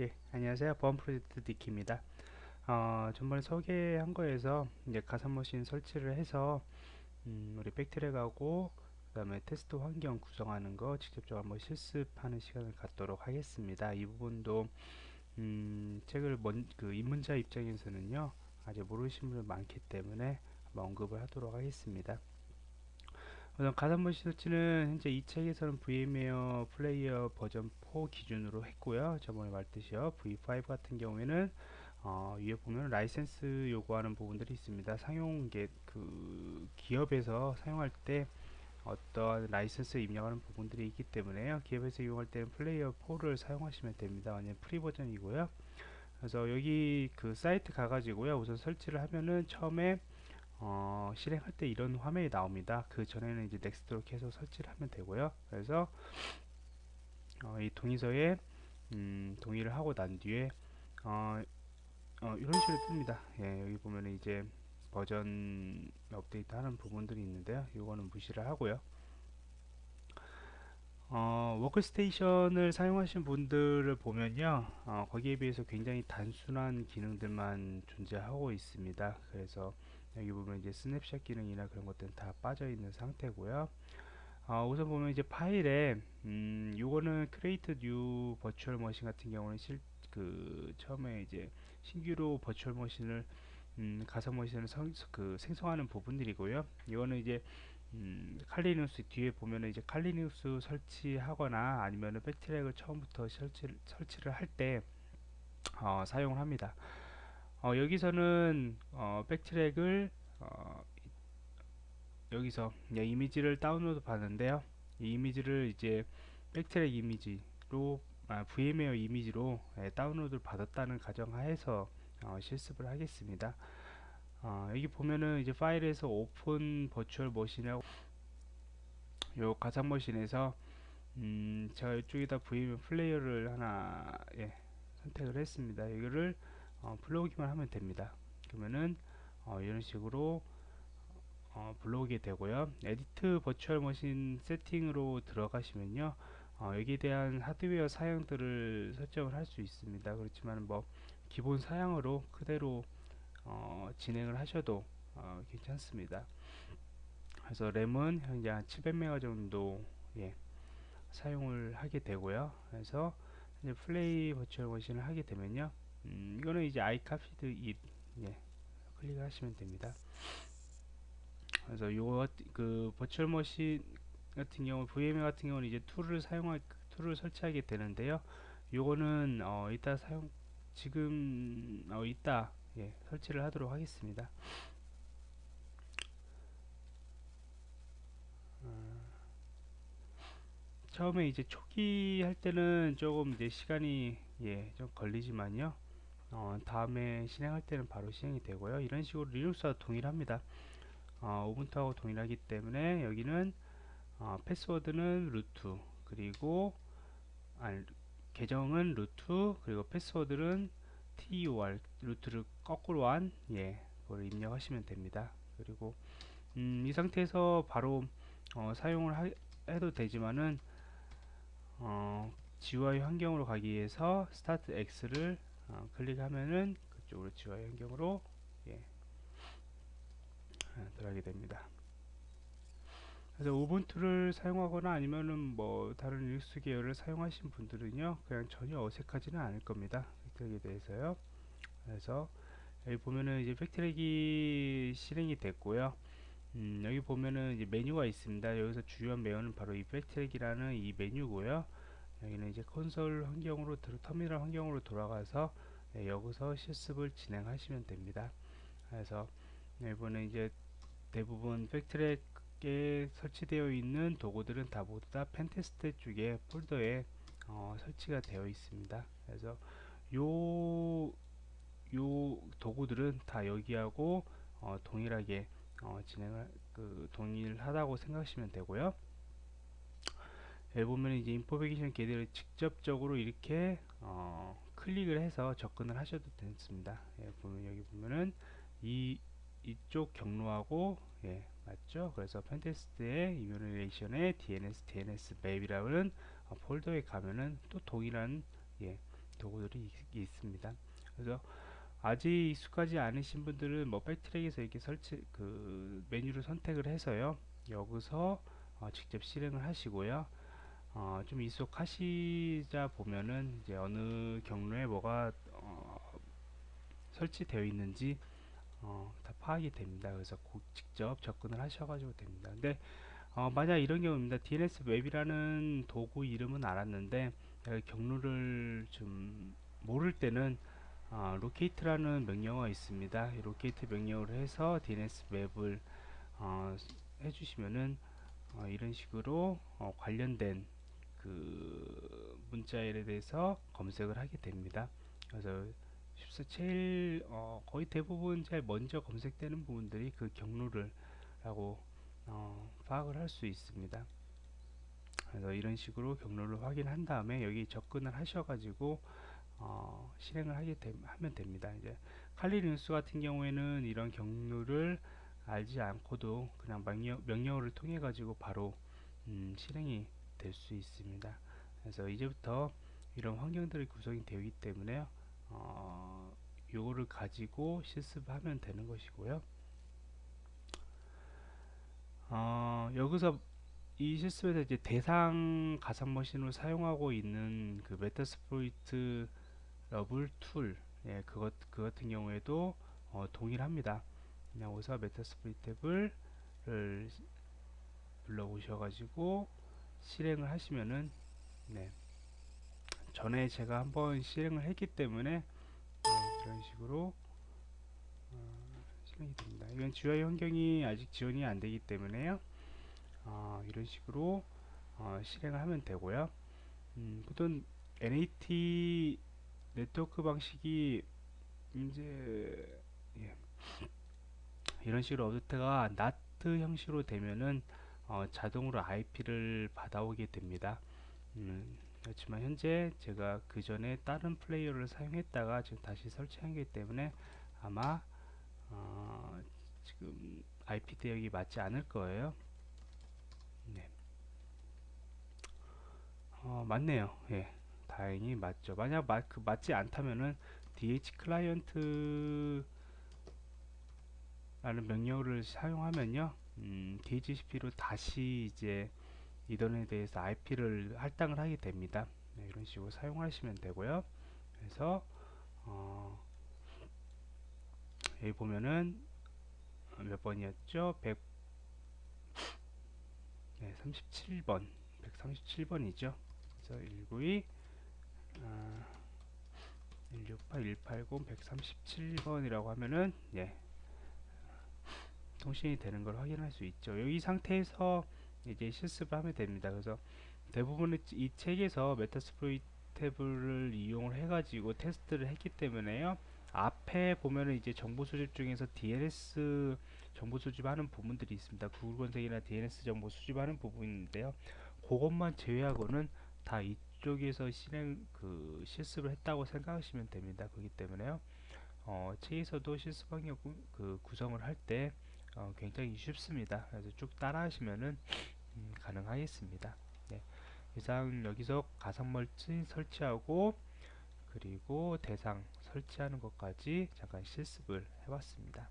예, 안녕하세요. 보안 프로젝트 디키입니다. 어, 전번에 소개한 거에서 이제 가상머신 설치를 해서 음, 우리 BackTrack하고 그 다음에 테스트 환경 구성하는 거 직접적으로 한번 실습하는 시간을 갖도록 하겠습니다. 이 부분도 음, 책을 먼, 그 입문자 입장에서는요 아직 모르시는 분들 많기 때문에 언급을 하도록 하겠습니다. 우선 가상머신 설치는 현재 이 책에서는 VMware Player 버전 4 기준으로 했고요. 저번에 말했듯이요. V5 같은 경우에는 어, 위에 보면 라이센스 요구하는 부분들이 있습니다. 사용 그 기업에서 사용할 때 어떤 라이센스 입력하는 부분들이 있기 때문에요. 기업에서 이용할 때는 플레이어 4를 사용하시면 됩니다. 완전 프리 버전이고요. 그래서 여기 그 사이트 가가지고요. 우선 설치를 하면은 처음에 어, 실행할 때 이런 화면이 나옵니다. 그 전에는 이제 next로 계속 설치를 하면 되고요. 그래서 어, 이 동의서에 음, 동의를 하고 난 뒤에 어, 어, 이런 식으로 뜹니다. 예, 여기 보면 이제 버전 업데이트 하는 부분들이 있는데요. 이거는 무시를 하고요. 어, 워크스테이션을 사용하신 분들을 보면요 어, 거기에 비해서 굉장히 단순한 기능들만 존재하고 있습니다 그래서 여기 보면 이제 스냅샷 기능이나 그런 것들은 다 빠져 있는 상태고요 어, 우선 보면 이제 파일에 음, 요거는 create new virtual machine 같은 경우는 실, 그 처음에 이제 신규로 버추얼 머신을 음, 가상 머신을 성, 그 생성하는 부분들이고요. 이거는 이제 음, 칼리눅스 뒤에 보면은 이제 칼리눅스 설치하거나 아니면은 백트랙을 처음부터 설치, 설치를 할 때 어, 사용을 합니다. 어, 여기서는 어, 백트랙을 어, 여기서 이미지를 다운로드 받는데요. 이 이미지를 이제 BackTrack 이미지로 아, VMware 이미지로 예, 다운로드를 받았다는 가정하에서 어, 실습을 하겠습니다. 어, 여기 보면은 이제 파일에서 open virtual machine이라고 요 가상 머신에서 음, 제가 이쪽에다 VMware Player를 하나 예, 선택을 했습니다. 이거를 어, 불러오기만 하면 됩니다. 그러면은 어, 이런 식으로 어, 불러오게 되고요. edit virtual machine setting으로 들어가시면요. 어, 여기에 대한 하드웨어 사양들을 설정을 할 수 있습니다. 그렇지만 뭐 기본 사양으로 그대로 어, 진행을 하셔도 어, 괜찮습니다. 그래서 램은 현재 한 700메가 정도 예, 사용을 하게 되고요. 그래서 이제 play virtual machine을 하게 되면요. 음, 이거는 이제 I copied it 예, 클릭을 하시면 됩니다. 그래서 요그 virtual machine 같은 경우 VMware 같은 경우는 이제 tool을 사용할 tool을 설치하게 되는데요. 요거는 어, 이따 사용 지금 어, 이따 예, 설치를 하도록 하겠습니다. 어, 처음에 이제 초기 할 때는 조금 이제 시간이 예, 좀 걸리지만요. 어, 다음에 실행할 때는 바로 실행이 되고요. 이런 식으로 Linux와 동일합니다. 어, Ubuntu하고 동일하기 때문에 여기는 어, 패스워드는 root 그리고 아니, 계정은 root 그리고 패스워드는 tur 루트를 거꾸로 한 예, 그걸 입력하시면 됩니다. 그리고 음, 이 상태에서 바로 어, 사용을 하, 해도 되지만은 어, GUI 환경으로 가기 위해서 startx를 어, 클릭하면은 그쪽으로 GUI 환경으로 예, 어, 들어가게 됩니다. 그래서 Ubuntu를 사용하거나 아니면은 뭐 다른 리눅스 계열을 사용하신 분들은요 그냥 전혀 어색하지는 않을 겁니다. BackTrack에 대해서요. 그래서 여기 보면은 이제 BackTrack이 실행이 됐고요. 음, 여기 보면은 이제 메뉴가 있습니다. 여기서 주요한 메뉴는 바로 이 BackTrack이라는 이 메뉴고요 여기는 이제 콘솔 환경으로 터미널 환경으로 돌아가서 네, 여기서 실습을 진행하시면 됩니다 그래서 이번에 이제 대부분 BackTrack에 설치되어 있는 도구들은 다 모두 다 pentest 쪽에 폴더에 어, 설치가 되어 있습니다. 그래서 요, 요 도구들은 다 여기하고 어, 동일하게 어, 진행을 그 동일하다고 생각하시면 되고요. 여기 보면 이제 information gather를 직접적으로 이렇게 어, 클릭을 해서 접근을 하셔도 됩니다. 예, 보면 여기 보면은 이 이쪽 경로하고 예, 맞죠? 그래서 펜테스트의 이뮤레이션의 DNS, DNS 맵이라는 어, 폴더에 가면은 또 동일한 예, 도구들이 있, 있습니다. 그래서 아직 익숙하지 않으신 분들은 뭐 백트랙에서 이렇게 설치 그 메뉴를 선택을 해서요 여기서 어, 직접 실행을 하시고요 어, 좀 익숙하시자 보면은 이제 어느 경로에 뭐가 어, 설치되어 있는지 어, 다 파악이 됩니다. 그래서 직접 접근을 하셔가지고 됩니다. 근데 어, 만약 이런 경우입니다. DNS map이라는 도구 이름은 알았는데 경로를 좀 모를 때는 어, locate라는 명령어가 있습니다. 이 locate 명령을 해서 DNS map을 어, 해주시면은 어, 이런 식으로 어, 관련된 그 문자에 대해서 검색을 하게 됩니다. 그래서 제일 어, 거의 대부분 제일 먼저 검색되는 부분들이 그 경로를 라고 어, 파악을 할 수 있습니다. 그래서 이런 식으로 경로를 확인한 다음에 여기 접근을 하셔가지고 어, 실행을 하게 되, 하면 됩니다. 이제 칼리 링스 같은 경우에는 이런 경로를 알지 않고도 그냥 명령, 명령어를 통해 가지고 바로 음, 실행이 될 수 있습니다. 그래서 이제부터 이런 환경들이 구성이 되기 때문에 어, 요거를 가지고 실습하면 되는 것이고요. 어, 여기서 이 실습에서 이제 대상 가상 머신으로 사용하고 있는 그 Metasploitable 2 예, 그것 그 같은 경우에도 어, 동일합니다. 그냥 와서 Metasploitable을 눌러 보셔가지고 실행을 하시면은 네. 전에 제가 한번 실행을 했기 때문에 네, 이런 식으로 어, 실행이 됩니다. 이건 GUI 환경이 아직 지원이 안 되기 때문에요. 어, 이런 식으로 어, 실행을 하면 되고요. 음, 보통 NAT 네트워크 방식이 이제 예. 이런 식으로 업데이트가 NAT 형식으로 되면은 어, 자동으로 IP를 받아오게 됩니다. 음, 그렇지만 현재 제가 그 전에 다른 플레이어를 사용했다가 지금 다시 설치한 기 때문에 아마 어, 지금 IP 대역이 맞지 않을 거예요. 네. 어, 맞네요. 예. 다행히 맞죠. 만약 마, 그 맞지 않다면은 DH 클라이언트 라는 명령어를 사용하면요 음, DHCP로 다시 이제 이던에 대해서 IP를 할당을 하게 됩니다. 네, 이런 식으로 사용하시면 되고요. 그래서 어, 여기 보면은 몇 번이었죠? 100 네, 37번. 137번이죠? 그래서 192 아, 168, 180, 137번이라고 하면은 예 통신이 되는 걸 확인할 수 있죠. 여기 상태에서 이제 실습을 하면 됩니다. 그래서 대부분의 이 책에서 메타스프로이테블을 이용을 해가지고 테스트를 했기 때문에요. 앞에 보면은 이제 정보 수집 중에서 DNS 정보 수집하는 부분들이 있습니다. 구글 검색이나 DNS 정보 수집하는 부분인데요. 그것만 제외하고는 다 이쪽에서 실행 그 실습을 했다고 생각하시면 됩니다. 그렇기 때문에요. 어, 책에서도 실습 환경 그 구성을 할때 어, 굉장히 쉽습니다. 그래서 쭉 따라 하시면은 음, 가능하겠습니다. 네. 이상 여기서 가상 멀티 설치하고 그리고 대상 설치하는 것까지 잠깐 실습을 해봤습니다.